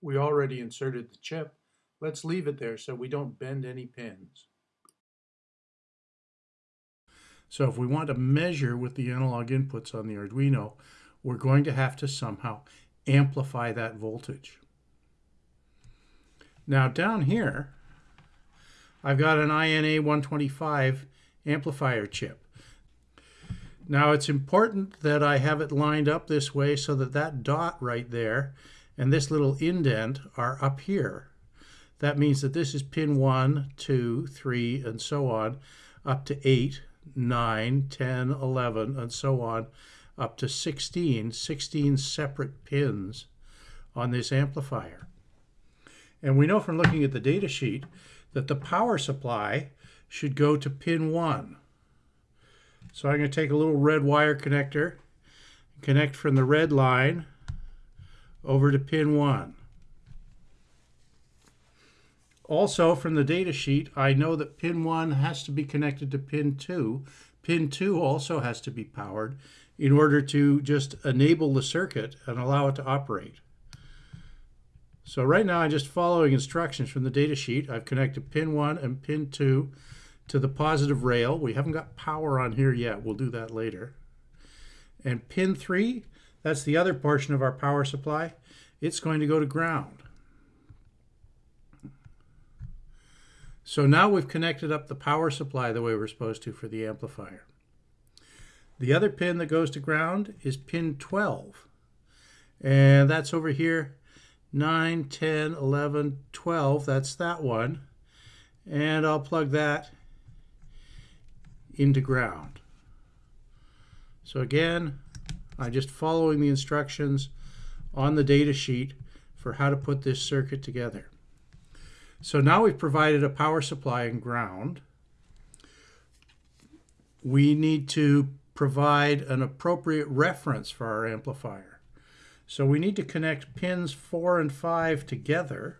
We already inserted the chip. Let's leave it there so we don't bend any pins. So if we want to measure with the analog inputs on the Arduino, we're going to have to somehow amplify that voltage. Now down here, I've got an INA 125 amplifier chip. Now it's important that I have it lined up this way so that that dot right there and this little indent are up here. That means that this is pin 1, 2, 3, and so on, up to 8, 9, 10, 11, and so on, up to 16, 16 separate pins on this amplifier. And we know from looking at the data sheet that the power supply should go to pin 1. So I'm going to take a little red wire connector, connect from the red line over to pin 1. Also from the data sheet, I know that pin 1 has to be connected to pin 2. Pin 2 also has to be powered in order to just enable the circuit and allow it to operate. So right now I'm just following instructions from the data sheet. I've connected pin 1 and pin 2 to the positive rail. We haven't got power on here yet. We'll do that later. And pin 3, that's the other portion of our power supply. It's going to go to ground. So now we've connected up the power supply the way we're supposed to for the amplifier. The other pin that goes to ground is pin 12. And that's over here, 9, 10, 11, 12. That's that one. And I'll plug that into ground. So again, I'm just following the instructions on the data sheet for how to put this circuit together. So now we've provided a power supply and ground. We need to provide an appropriate reference for our amplifier. So we need to connect pins 4 and 5 together.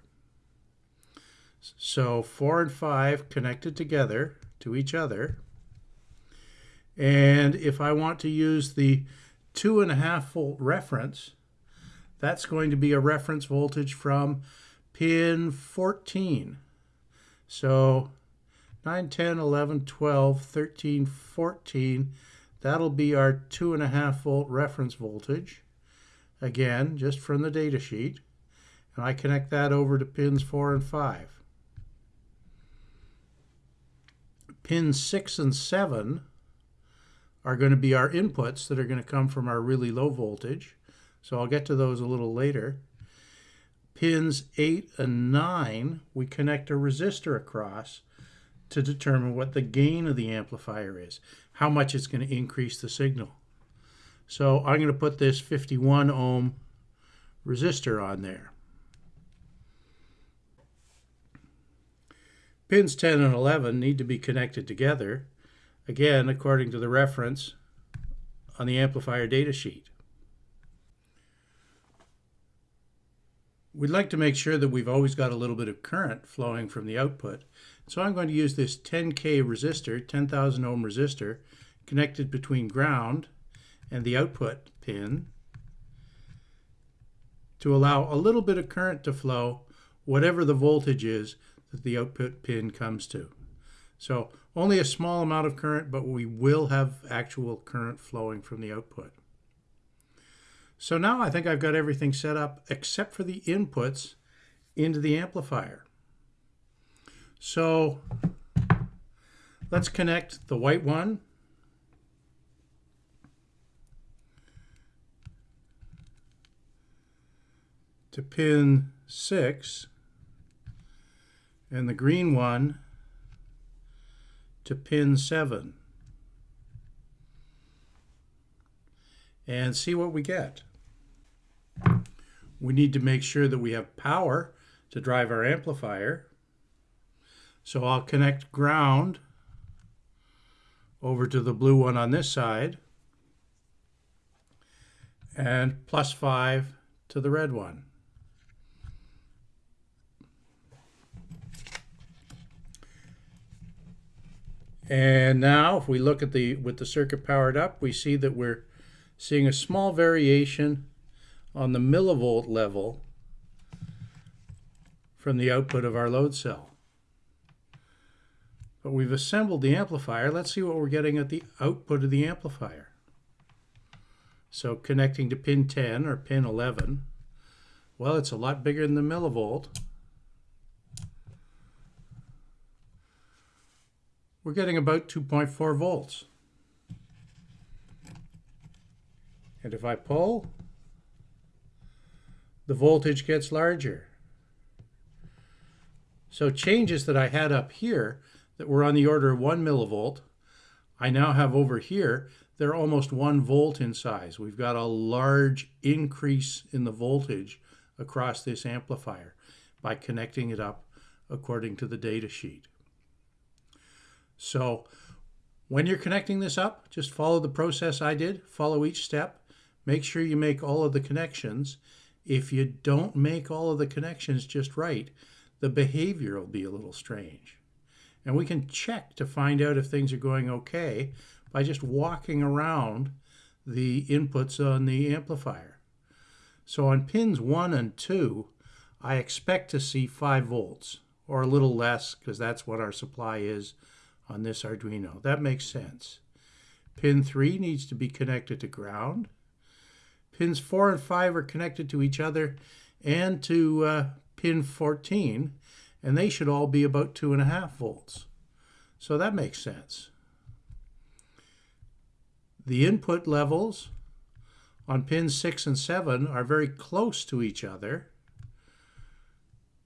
So 4 and 5 connected together to each other. And if I want to use the two and a half volt reference, that's going to be a reference voltage from pin 14. So 9, 10, 11, 12, 13, 14, that'll be our two and a half volt reference voltage. Again, just from the data sheet. And I connect that over to pins 4 and 5. Pins 6 and 7 are going to be our inputs that are going to come from our really low voltage. So I'll get to those a little later. Pins 8 and 9, we connect a resistor across to determine what the gain of the amplifier is, how much it's going to increase the signal. So I'm going to put this 51 ohm resistor on there. Pins 10 and 11 need to be connected together again according to the reference on the amplifier data sheet. We'd like to make sure that we've always got a little bit of current flowing from the output. So I'm going to use this 10K resistor, 10,000 ohm resistor, connected between ground and the output pin to allow a little bit of current to flow, whatever the voltage is that the output pin comes to. So only a small amount of current, but we will have actual current flowing from the output. So now I think I've got everything set up except for the inputs into the amplifier. So let's connect the white one to pin 6 and the green one to pin 7 and see what we get. We need to make sure that we have power to drive our amplifier. So I'll connect ground over to the blue one on this side and plus 5 to the red one. And now if we look at the with the circuit powered up, we see that we're seeing a small variation on the millivolt level from the output of our load cell. But we've assembled the amplifier. Let's see what we're getting at the output of the amplifier. So connecting to pin 10 or pin 11, well, it's a lot bigger than the millivolt. We're getting about 2.4 volts. And if I pull, the voltage gets larger. So changes that I had up here that were on the order of 1 millivolt, I now have over here, they're almost 1 volt in size. We've got a large increase in the voltage across this amplifier by connecting it up according to the data sheet. So when you're connecting this up, just follow the process I did, follow each step, make sure you make all of the connections. If you don't make all of the connections just right, the behavior will be a little strange. And we can check to find out if things are going okay by just walking around the inputs on the amplifier. So on pins 1 and 2, I expect to see 5 volts, or a little less, because that's what our supply is on this Arduino. That makes sense. Pin 3 needs to be connected to ground. Pins 4 and 5 are connected to each other and to uh, pin 14, and they should all be about 2.5 volts. So that makes sense. The input levels on pins 6 and 7 are very close to each other,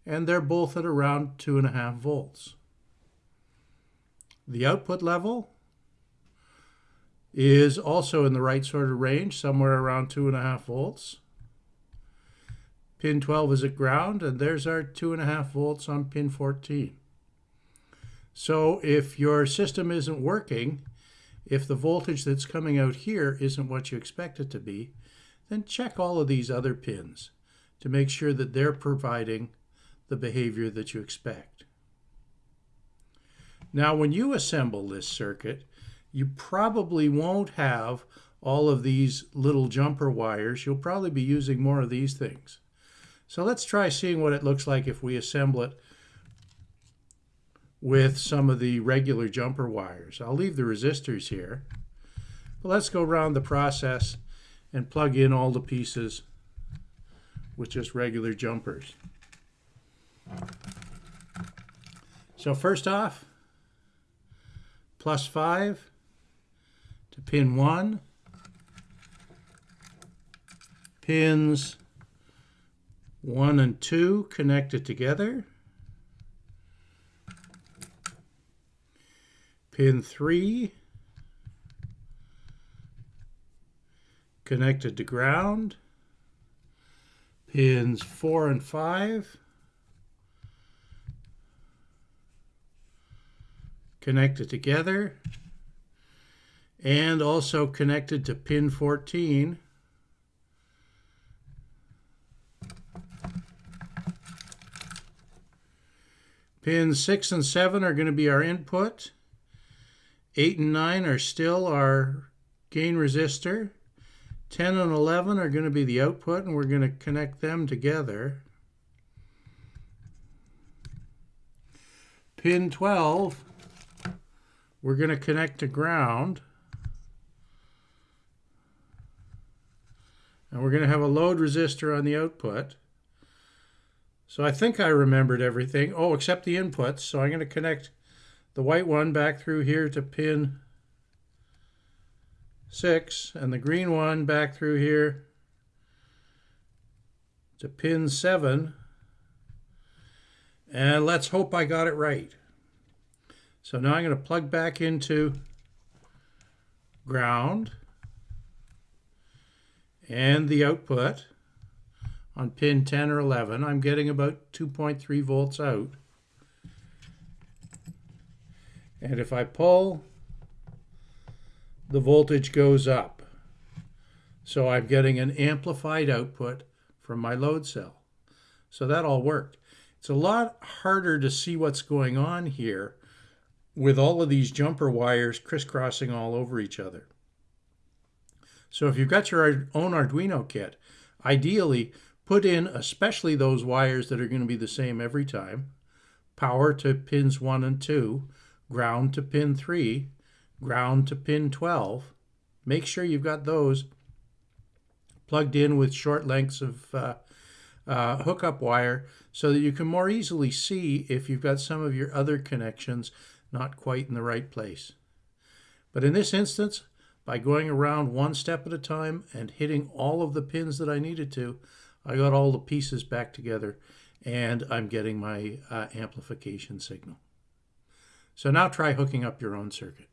and they're both at around 2.5 volts. The output level is also in the right sort of range, somewhere around 2.5 volts. Pin 12 is at ground, and there's our 2.5 volts on pin 14. So if your system isn't working, if the voltage that's coming out here isn't what you expect it to be, then check all of these other pins to make sure that they're providing the behavior that you expect. Now, when you assemble this circuit, you probably won't have all of these little jumper wires. You'll probably be using more of these things. So let's try seeing what it looks like if we assemble it with some of the regular jumper wires. I'll leave the resistors here. But let's go around the process and plug in all the pieces with just regular jumpers. So first off, plus 5 to pin 1, pins 1 and 2 connected together, pin 3 connected to ground, pins 4 and 5 connected together and also connected to pin 14 Pins 6 and 7 are going to be our input. 8 and 9 are still our gain resistor. 10 and 11 are going to be the output, and we're going to connect them together. Pin 12 we're going to connect to ground. And we're going to have a load resistor on the output. So I think I remembered everything. Oh, except the inputs. So I'm going to connect the white one back through here to pin 6 and the green one back through here to pin 7. And let's hope I got it right. So now I'm going to plug back into ground and the output on pin 10 or 11. I'm getting about 2.3 volts out. And if I pull, the voltage goes up. So I'm getting an amplified output from my load cell. So that all worked. It's a lot harder to see what's going on here with all of these jumper wires crisscrossing all over each other. So if you've got your own Arduino kit, ideally Put in especially those wires that are going to be the same every time. Power to pins 1 and 2, ground to pin 3, ground to pin 12. Make sure you've got those plugged in with short lengths of uh, uh, hookup wire so that you can more easily see if you've got some of your other connections not quite in the right place. But in this instance, by going around one step at a time and hitting all of the pins that I needed to, I got all the pieces back together and I'm getting my uh, amplification signal. So now try hooking up your own circuit.